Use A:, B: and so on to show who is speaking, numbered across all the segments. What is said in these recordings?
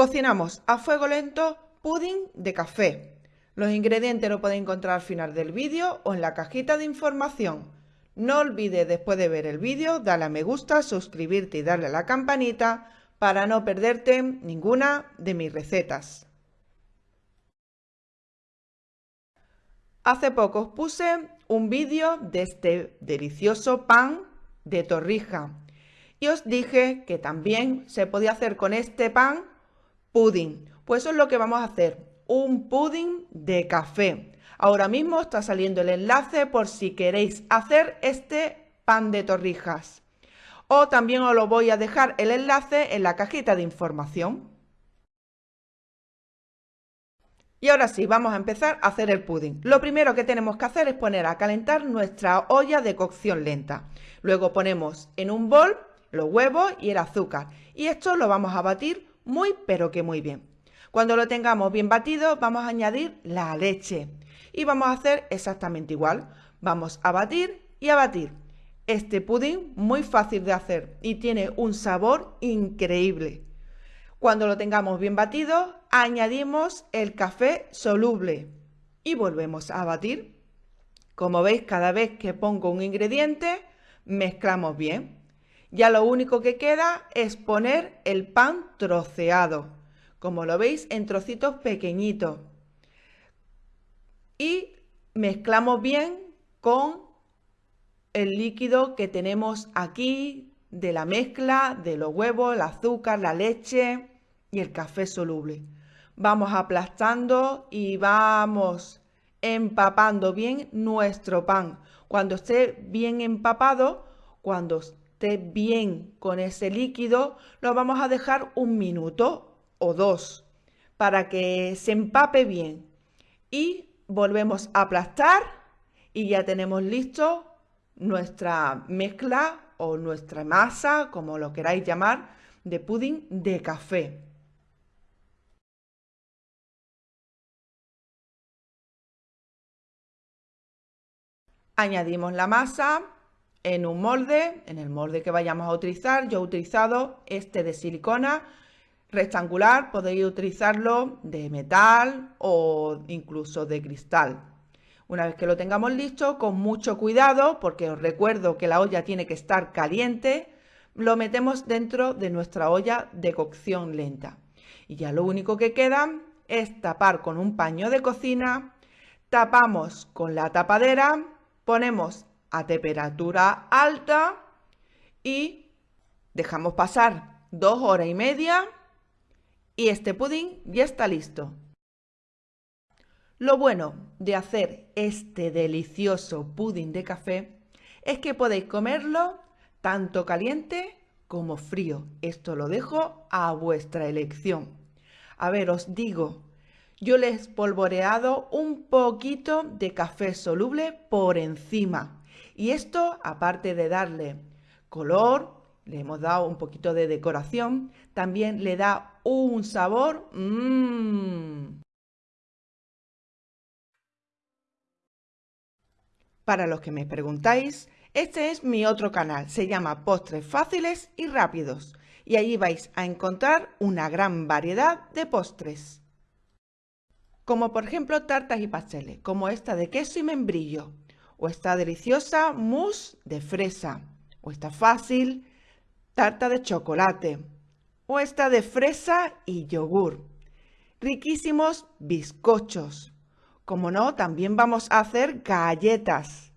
A: Cocinamos a fuego lento pudding de café. Los ingredientes los podéis encontrar al final del vídeo o en la cajita de información. No olvides después de ver el vídeo darle a me gusta, suscribirte y darle a la campanita para no perderte ninguna de mis recetas. Hace poco os puse un vídeo de este delicioso pan de torrija y os dije que también se podía hacer con este pan pudding. Pues eso es lo que vamos a hacer, un pudding de café. Ahora mismo está saliendo el enlace por si queréis hacer este pan de torrijas. O también os lo voy a dejar el enlace en la cajita de información. Y ahora sí, vamos a empezar a hacer el pudding. Lo primero que tenemos que hacer es poner a calentar nuestra olla de cocción lenta. Luego ponemos en un bol los huevos y el azúcar. Y esto lo vamos a batir muy pero que muy bien. Cuando lo tengamos bien batido vamos a añadir la leche y vamos a hacer exactamente igual. Vamos a batir y a batir. Este pudín muy fácil de hacer y tiene un sabor increíble. Cuando lo tengamos bien batido añadimos el café soluble y volvemos a batir. Como veis cada vez que pongo un ingrediente mezclamos bien. Ya lo único que queda es poner el pan troceado, como lo veis en trocitos pequeñitos. Y mezclamos bien con el líquido que tenemos aquí de la mezcla de los huevos, el azúcar, la leche y el café soluble. Vamos aplastando y vamos empapando bien nuestro pan. Cuando esté bien empapado, cuando bien con ese líquido, lo vamos a dejar un minuto o dos para que se empape bien. Y volvemos a aplastar y ya tenemos listo nuestra mezcla o nuestra masa, como lo queráis llamar, de pudding de café. Añadimos la masa en un molde, en el molde que vayamos a utilizar. Yo he utilizado este de silicona rectangular, podéis utilizarlo de metal o incluso de cristal. Una vez que lo tengamos listo, con mucho cuidado, porque os recuerdo que la olla tiene que estar caliente, lo metemos dentro de nuestra olla de cocción lenta. Y ya lo único que queda es tapar con un paño de cocina, tapamos con la tapadera, ponemos a temperatura alta y dejamos pasar dos horas y media y este pudín ya está listo. Lo bueno de hacer este delicioso pudín de café es que podéis comerlo tanto caliente como frío. Esto lo dejo a vuestra elección. A ver, os digo, yo le he espolvoreado un poquito de café soluble por encima y esto, aparte de darle color, le hemos dado un poquito de decoración, también le da un sabor. Mmm. Para los que me preguntáis, este es mi otro canal, se llama Postres Fáciles y Rápidos y allí vais a encontrar una gran variedad de postres. Como por ejemplo tartas y pasteles, como esta de queso y membrillo, o esta deliciosa mousse de fresa, o esta fácil tarta de chocolate, o esta de fresa y yogur. Riquísimos bizcochos. Como no, también vamos a hacer galletas.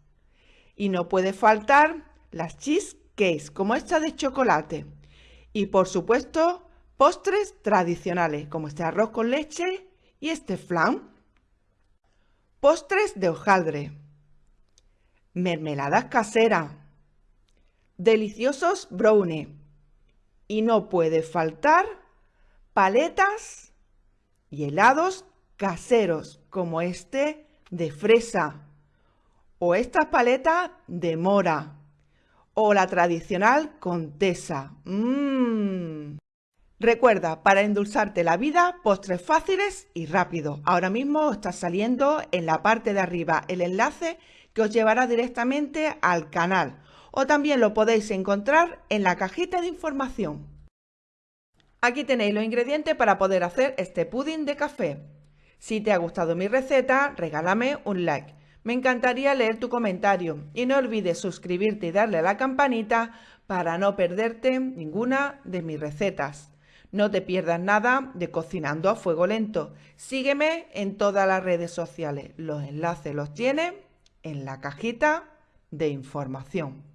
A: Y no puede faltar las cheesecakes, como esta de chocolate. Y por supuesto, postres tradicionales, como este arroz con leche y este flan. Postres de hojaldre mermeladas caseras, deliciosos brownies y no puede faltar paletas y helados caseros como este de fresa o estas paletas de mora o la tradicional contesa. Mmm. Recuerda, para endulzarte la vida, postres fáciles y rápidos. Ahora mismo está saliendo en la parte de arriba el enlace que os llevará directamente al canal o también lo podéis encontrar en la cajita de información. Aquí tenéis los ingredientes para poder hacer este pudding de café. Si te ha gustado mi receta, regálame un like. Me encantaría leer tu comentario y no olvides suscribirte y darle a la campanita para no perderte ninguna de mis recetas. No te pierdas nada de Cocinando a Fuego Lento. Sígueme en todas las redes sociales. Los enlaces los tienes en la cajita de información.